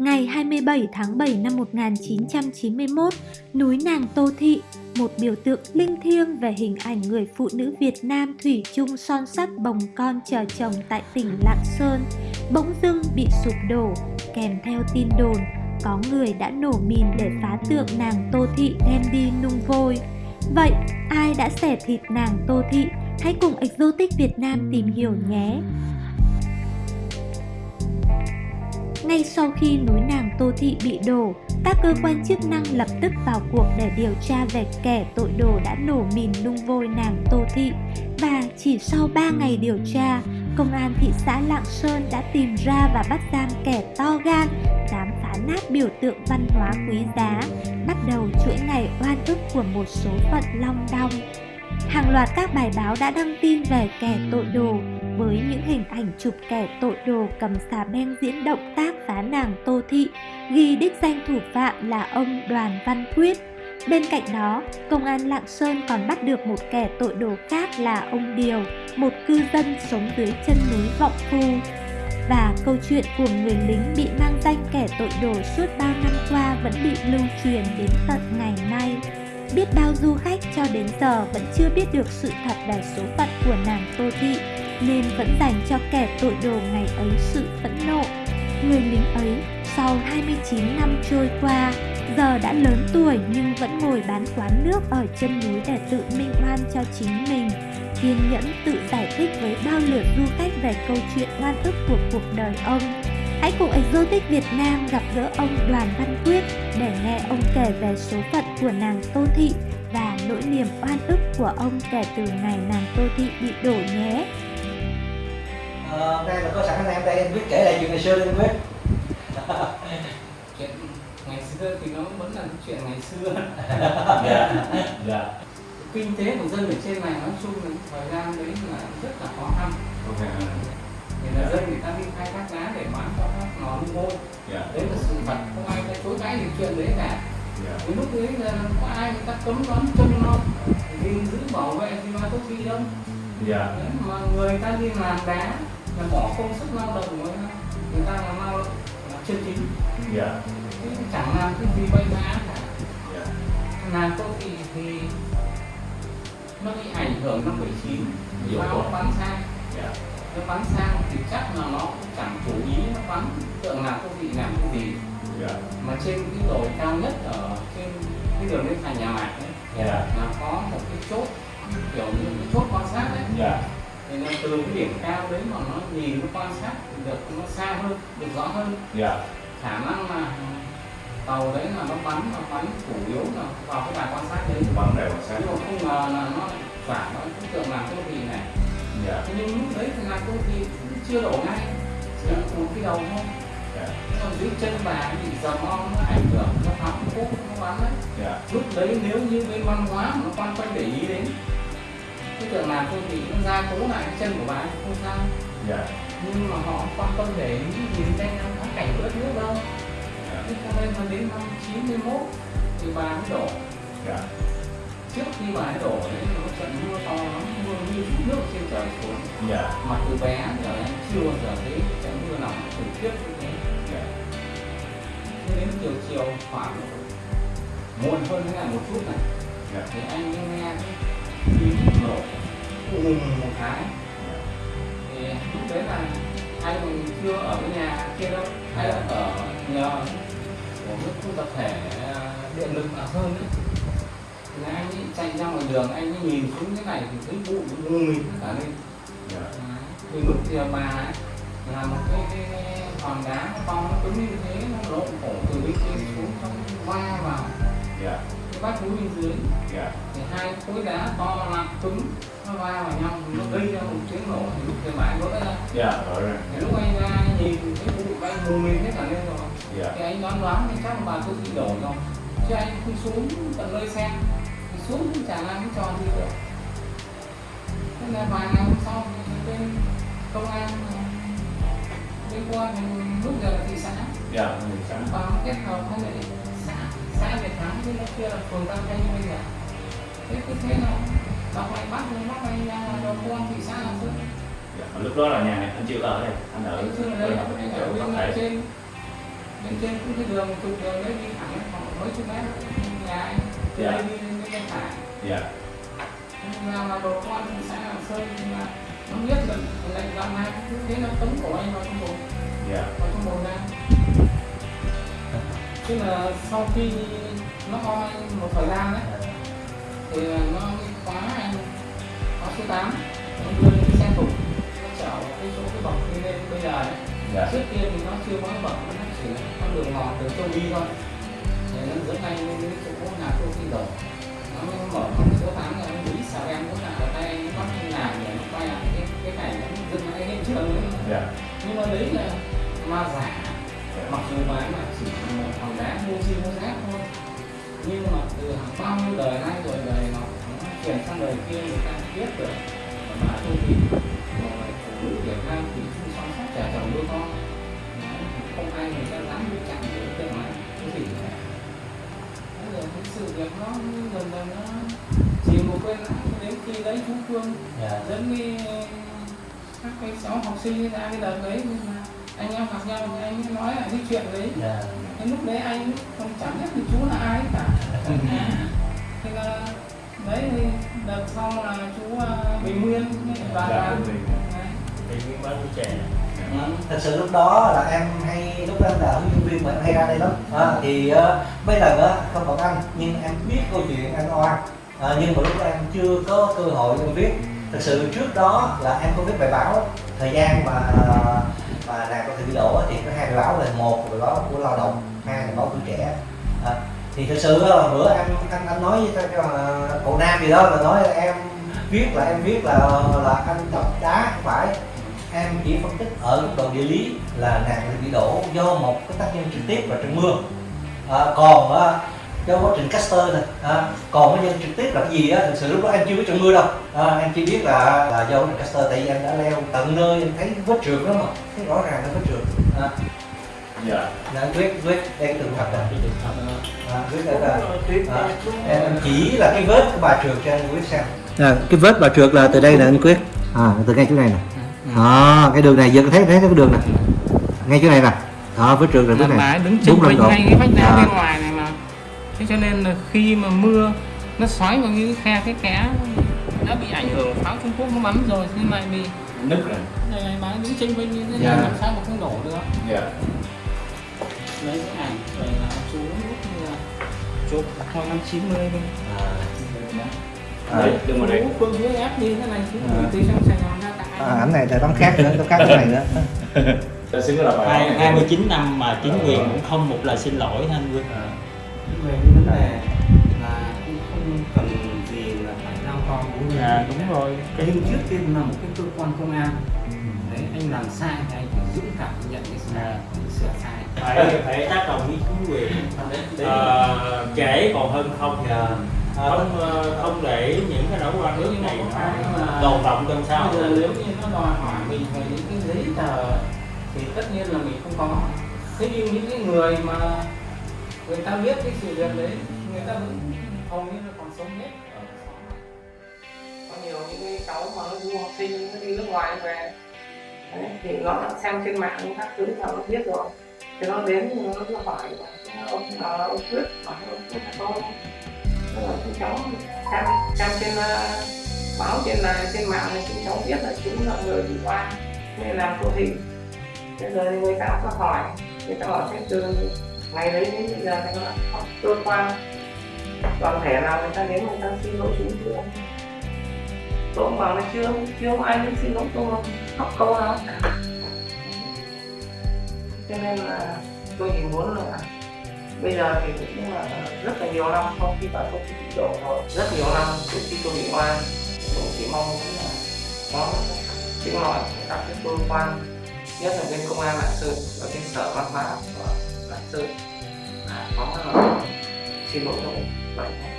Ngày 27 tháng 7 năm 1991, núi Nàng Tô Thị, một biểu tượng linh thiêng về hình ảnh người phụ nữ Việt Nam thủy chung son sắt bồng con chờ chồng tại tỉnh Lạng Sơn, bỗng dưng bị sụp đổ, kèm theo tin đồn có người đã nổ mìn để phá tượng nàng Tô Thị đem đi nung vôi. Vậy ai đã xẻ thịt nàng Tô Thị? Hãy cùng Exotic Việt Nam tìm hiểu nhé! Ngay sau khi núi nàng Tô Thị bị đổ, các cơ quan chức năng lập tức vào cuộc để điều tra về kẻ tội đồ đã nổ mìn nung vôi nàng Tô Thị. Và chỉ sau 3 ngày điều tra, công an thị xã Lạng Sơn đã tìm ra và bắt giam kẻ to gan, dám phá nát biểu tượng văn hóa quý giá, bắt đầu chuỗi ngày oan ức của một số phận long đong. Hàng loạt các bài báo đã đăng tin về kẻ tội đồ với những hình ảnh chụp kẻ tội đồ cầm xà beng diễn động tác phá nàng Tô Thị, ghi đích danh thủ phạm là ông Đoàn Văn Quyết. Bên cạnh đó, công an Lạng Sơn còn bắt được một kẻ tội đồ khác là ông Điều, một cư dân sống dưới chân núi Vọng Phu. Và câu chuyện của người lính bị mang danh kẻ tội đồ suốt bao năm qua vẫn bị lưu truyền đến tận ngày nay. Biết bao du khách cho đến giờ vẫn chưa biết được sự thật về số phận của nàng Tô Thị, nên vẫn dành cho kẻ tội đồ ngày ấy sự phẫn nộ. Người lính ấy, sau 29 năm trôi qua, giờ đã lớn tuổi nhưng vẫn ngồi bán quán nước ở chân núi để tự minh oan cho chính mình kiên nhẫn tự giải thích với bao lượt du khách về câu chuyện oan ức của cuộc đời ông. Hãy cùng Exotic Việt Nam gặp gỡ ông Đoàn Văn Quyết để nghe ông kể về số phận của nàng Tô Thị và nỗi niềm oan ức của ông kể từ ngày nàng Tô Thị bị đổ nhé. Ờ, đây là có sẵn anh em đây anh Quyết kể lại chuyện ngày xưa đi anh Quyết. chuyện ngày xưa thì nó vẫn là chuyện ngày xưa dạ dạ kinh tế của dân ở trên này nói chung là thời gian đấy là rất là khó khăn ok thì là dân người ta đi khai thác đá để bán cho các nung ngôi dạ. Đấy là sự thật không ai ta chối cãi gì chuyện đấy cả. Dạ. Cái lúc đấy là có ai người ta cấm đoán chân nó. Đi giữ bảo vệ thì mà có gì đâu. Dạ. Đấy, mà người ta đi làm đá là bỏ công sức lao động của người ta. Làm lao động là chân chính. Dạ. Chứ chẳng làm cái gì bay vã cả. Dạ. Làm công ty thì nó bị ảnh hưởng năm 79 Nhiều báo nó bắn sang dạ nó bắn sang thì chắc là nó cũng chẳng chủ ý nó bắn tượng làm công ty làm cái gì. Dạ. Mà trên cái đồi cao nhất ở trên cái đường lên thành nhà mạc ấy dạ. là có một cái chốt kiểu như cái chốt quan sát đấy. Dạ. Thì nó từ cái điểm cao đấy mà nó nhìn nó quan sát được nó xa hơn được rõ hơn. Dạ. Khả năng là tàu đấy là nó bắn nó bắn chủ yếu là vào cái đài quan sát đấy. Bắn đều là sáng nhưng mà không ngờ là nó phản nó cũng tượng làm công ty này dạ. Thế nhưng lúc đấy thì công ty cũng chưa đổ ngay. Chỉ một cái đầu thôi. Dạ. Còn dưới chân bà bị dầm on nó ảnh hưởng nó phá cốt nó bắn đấy. Dạ. Lúc đấy nếu như bên văn hóa mà nó quan tâm để ý đến cái tượng làm công ty nó ra cố lại cái chân của bà thì không sao. Dạ. Nhưng mà họ quan tâm để ý nhìn đây là thắng cảnh của đất nước đâu. Dạ. Thế cho nên là đến năm 91 thì bà mới đổ. Dạ. Trước khi bà ấy đổ đấy nó trận mưa to lắm như nước trên trời xuống yeah. mà từ bé giờ em chưa bao giờ thấy trận mưa nào khủng khiếp như thế yeah. Thế đến chiều chiều khoảng muộn hơn thế này một chút này yeah. thì anh nghe cái tiếng nổ ùm một cái thì lúc đấy là anh còn chưa ở cái nhà kia đâu hay là ở nhờ của cái khu tập thể điện lực ở hơn ấy thì anh ấy chạy ra ngoài đường anh ấy nhìn xuống cái này thì thấy bụi mù mịt hết cả lên. Dạ. Thì lúc thì bà ấy là một cái, cái hòn đá nó to nó cứng như thế nó lộn cổ từ bên trên xuống xong va vào. Dạ. Cái vách núi bên dưới. Dạ. Thì hai khối đá to nặng cứng nó va vào nhau nó gây ra một tiếng nổ thì lúc thì bà ấy vỡ ra. Dạ rõ ràng thì lúc anh ra nhìn thấy bụi bay mù mịt hết cả lên rồi. Dạ. Thì anh đoán đoán thì chắc bà tôi bị đổ rồi. Chứ anh không xuống tận nơi xem xuống cũng chả làm cái trò gì được thế là vài ngày hôm sau thì bên công an bên qua thì lúc giờ là thị xã. Dạ người sáng và kết hợp với lại xã xã Việt Thắng với nó kia là phường Tam Thanh bây giờ. Thế cứ thế nào đọc lại bắt rồi bắt anh ra là đầu công an thị xã làm trước dạ. Lúc đó là nhà này anh chưa ở đây anh ở anh chưa ở đây. anh ở bên trên bên trên cũng cái đường trục đường đấy đi thẳng khoảng mấy chục mét nhà anh từ Dạ. đây đi bên phải dạ. Nhưng mà là đồ con thì xã Lạng Sơn thì là nó biết là lệnh văn hai cứ thế nó tống cổ anh vào trong bồn. Dạ. Vào trong bồn ra. Tức là sau khi nó ho anh một thời gian đấy thì nó khóa anh khóa số 8 nó đưa lên cái xe tủ nó chở cái chỗ cái bậc đi lên bây giờ đấy. Dạ. Trước kia thì nó chưa có bậc nó chỉ con đường mòn đường châu đi thôi. Thì nó dẫn anh sang đời kia người ta biết được mà thông thì rồi phụ nữ Việt Nam thì không sống sót trả chồng đứa con không ai người ta dám đi chặn được cái nói cái gì cả bây rồi cái sự việc nó dần dần nó chìm một quên lãng đến khi đấy chú Phương yeah. dẫn đi các cái cháu học sinh ra cái đợt đấy nhưng mà anh em gặp nhau thì anh ấy nói là cái chuyện đấy yeah. cái lúc đấy anh không chẳng biết thì chú là ai cả thế là đấy thì đợt sau là chú à, Bình Nguyên và dạ là thì thì nguyên bán trẻ. Thật sự lúc đó là em hay lúc đó em là huấn luyện viên mà em hay ra đây lắm. À, thì uh, mấy lần á không còn anh nhưng em biết câu chuyện anh oan à, nhưng mà lúc đó em chưa có cơ hội em viết. Thật sự trước đó là em có viết bài báo. Thời gian mà mà nàng có thể bị đổ thì có hai bài báo là một bài báo của lao động hai là báo tuổi trẻ thì thực sự là bữa em anh anh nói với cái uh, cậu nam gì đó là nói là em viết là em viết là là anh đọc đá không phải. Em chỉ phân tích ở góc độ địa lý là nạn bị đổ do một cái tác nhân trực tiếp là trận mưa. À, còn à, do quá trình caster này à, còn cái nhân trực tiếp là cái gì á thực sự lúc đó em chưa biết trận mưa đâu. À, em chỉ biết là là do quá trình caster tại vì em đã leo tận nơi em thấy vết trượt đó mà thấy rõ ràng là vết trượt. À, dạ. Là anh quyết quyết cái tường thật trường hợp à, quyết đây là à, em, em chỉ là cái vết của bà trượt cho anh quyết xem. À, cái vết bà trượt là từ đây là anh quyết. À từ ngay chỗ này nè. À, cái đường này giờ thấy thấy cái đường này. Ngay chỗ này nè. Đó vết trượt là là vết bà này ấy đứng vênh đúng. ngay cái vách đá À. bên ngoài này mà. Thế cho nên là khi mà mưa nó xoáy vào cái khe cái kẽ đã bị ảnh hưởng pháo Trung Quốc nó bắn rồi nhưng mà bị nứt rồi. Này này bà ấy đứng chênh vênh như thế Dạ. này làm sao mà không đổ được? Dạ lấy cái ảnh rồi là chú chụp hồi năm 90 thôi đấy đừng mà đấy. phương hướng ép như thế này chú À. trong Sài Gòn ra tại à, ảnh này là tấm khác nữa tấm khác cái này nữa. Ta xin là bài hai báo này. 29 năm mà chính quyền cũng không một lời xin lỗi anh Quân À, về cái vấn đề là cũng không cần gì là phải giao con bố mẹ à đúng rồi. Cái nhưng trước tiên là một cái cơ quan công an. Đấy anh làm sai thì anh phải dũng cảm nhận cái sai À. sửa sai phải phải tác động với chính quyền. Ờ, kể còn hơn không Dạ. không ờ, không để những cái nỗi quan Nếu ước như này tồn động trong xã bây giờ hội nếu như nó đòi hỏi mình về những cái giấy tờ thì tất nhiên là mình không có. Thế nhưng những cái người mà người ta biết cái sự việc đấy người ta vẫn hầu như là còn sống hết. Có nhiều những cái cháu mà nó du học sinh nó đi nước ngoài về. Đấy, thì nó xem trên mạng các thứ là nó biết rồi cái nó đến nó nó hỏi ông là ông quyết hỏi ông quyết là con là chúng cháu xem xem trên uh, báo trên là trên mạng này chúng cháu biết là chúng là người bị qua nên làm vô thị bây giờ người ta có hỏi người ta hỏi cái từ ngày đấy đến bây giờ thì nó có cơ quan. Toàn thể nào người ta đến người ta xin lỗi chúng chưa? Tôi cũng bảo là chưa chưa ai đến xin lỗi tôi học câu nào cả cho nên là tôi chỉ muốn là bây giờ thì cũng là rất là nhiều năm sau khi bà tôi bị đổ rồi, rất nhiều năm từ khi tôi bị oan. Tôi chỉ mong muốn là có tiếng nói các cái cơ quan, nhất là bên công an lạng sơn và bên sở văn hóa của lạng sơn. Là có là xin lỗi tôi vậy thôi